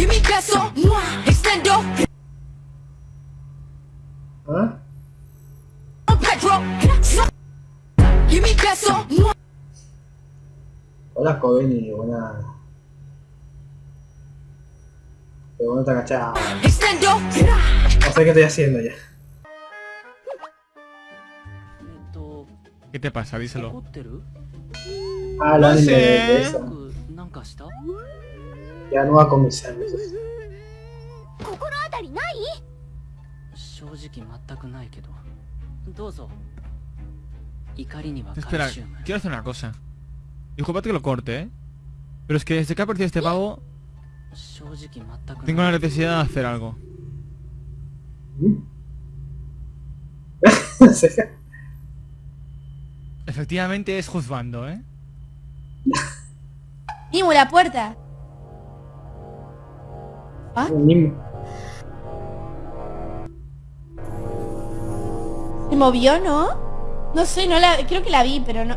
Give me beso. Extendo. ¿Ah? Pedro. Give me beso. Hola, Coveni. Buena. Pero bueno, está cachado. Extendo. No sé qué estoy haciendo ya. ¿Qué te pasa? Díselo. Ah, la no sé. Ya no va a comenzar. ¿no? Espera, quiero hacer una cosa. Disculpad que lo corte, ¿eh? Pero es que desde que ha partido este pavo... Tengo la necesidad de hacer algo. Efectivamente es juzgando, ¿eh? ¡Dimo la puerta! Ni- ¿Se movió, no? No sé, no la... Creo que la vi, pero no...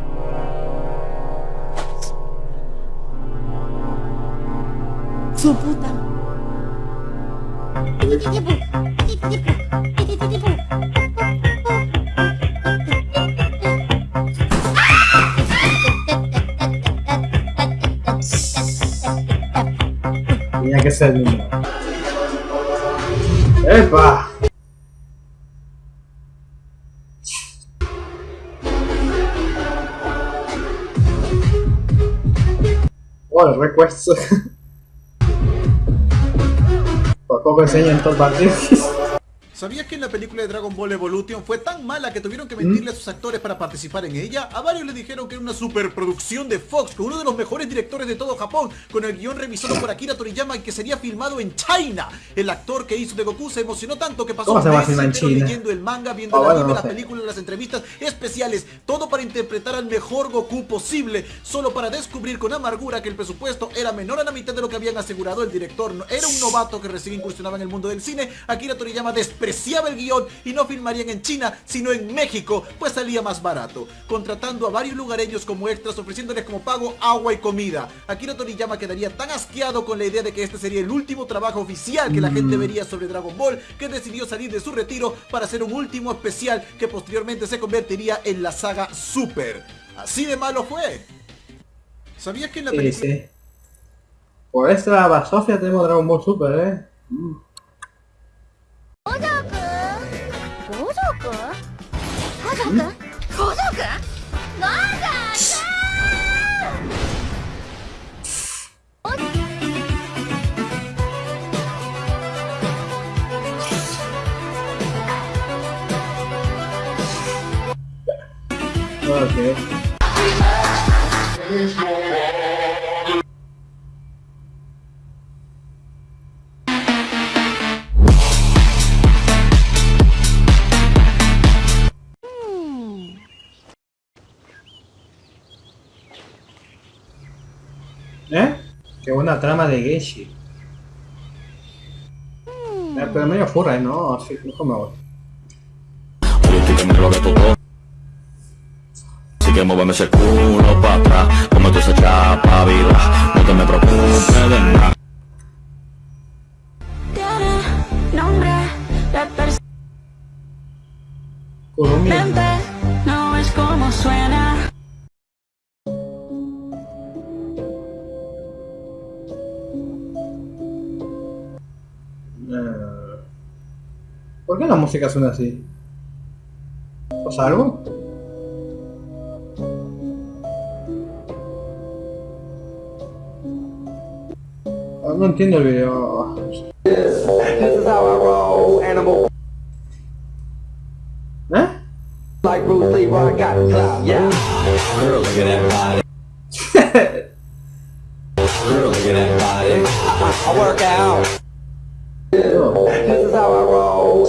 Su puta. Tenía que ser el número. ¡Epa! Oh, el request. Por poco enseñan todo el partido. ¿Sabías que en la película de Dragon Ball Evolution fue tan mala que tuvieron que mentirle a sus actores para participar en ella? A varios les dijeron que era una superproducción de Fox con uno de los mejores directores de todo Japón, con el guion revisado por Akira Toriyama y que sería filmado en China. El actor que hizo de Goku se emocionó tanto que pasó ¿Cómo se va a meses leyendo el manga, viendo Ah, el anime, no las películas, las entrevistas especiales, todo para interpretar al mejor Goku posible, solo para descubrir con amargura que el presupuesto era menor a la mitad de lo que habían asegurado el director. Era un novato que recién incursionaba en el mundo del cine. Akira Toriyama despreciaba el guion y no filmarían en China, sino en México, pues salía más barato, contratando a varios lugareños como extras, ofreciéndoles como pago agua y comida. Akira Toriyama quedaría tan asqueado con la idea de que este sería el último trabajo oficial que la gente vería sobre Dragon Ball, que decidió salir de su retiro para hacer un último especial que posteriormente se convertiría en la saga Super. Así de malo fue. ¿Sabías que en la película... sí. Por esta basofia tenemos Dragon Ball Super, eh. 五 Ok. ¿Eh? Qué buena trama de Genshi. Eh, pero medio furra, ¿eh? ¿no? Así, mejor me voy. Que muéveme ese culo pa' atrás Como tú esa chapa viva No te me preocupes de nada nombre de Kurumi. no es como suena Eh, ¿Por qué la música suena así? ¿Pasa algo? No entiendo el video. ¿Eh?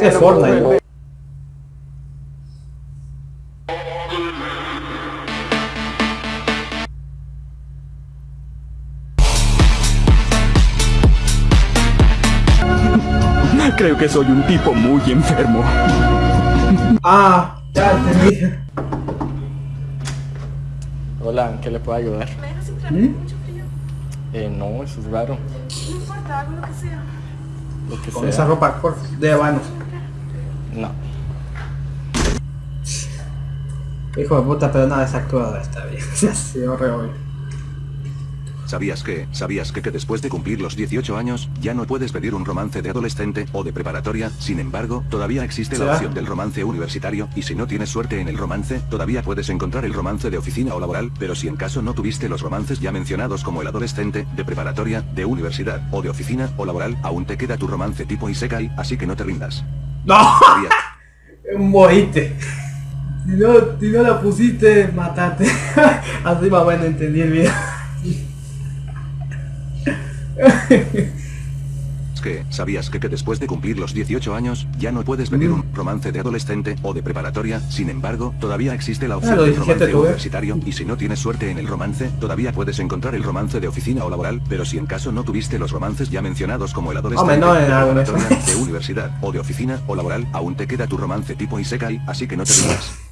Es Fortnite. Creo que soy un tipo muy enfermo Ah, ya entendí. Hola, ¿en qué le puedo ayudar? ¿Mm? Eh, no, eso es raro. Lo que Con sea. esa ropa de vanos. No. Hijo de puta, pero nada desactuado está bien. Sí, horrible. ¿Sabías que, sabías que, que después de cumplir los 18 años, ya no puedes pedir un romance de adolescente o de preparatoria? Sin embargo, todavía existe la opción del romance universitario, y si no tienes suerte en el romance, todavía puedes encontrar el romance de oficina o laboral, pero si en caso no tuviste los romances ya mencionados como el adolescente, de preparatoria, de universidad, o de oficina o laboral, aún te queda tu romance tipo Isekai, así que no te rindas. ¡No! Boite. Si no, si no la pusiste, matate. Así más bueno entendí el video. que, ¿sabías que, que después de cumplir los 18 años, ya no puedes pedir un romance de adolescente o de preparatoria? Sin embargo, todavía existe la opción Ah, del 17 romance universitario, y si no tienes suerte en el romance, todavía puedes encontrar el romance de oficina o laboral, pero si en caso no tuviste los romances ya mencionados como el adolescente, no de de universidad, o de oficina o laboral, aún te queda tu romance tipo Isekai, así que no te rindas.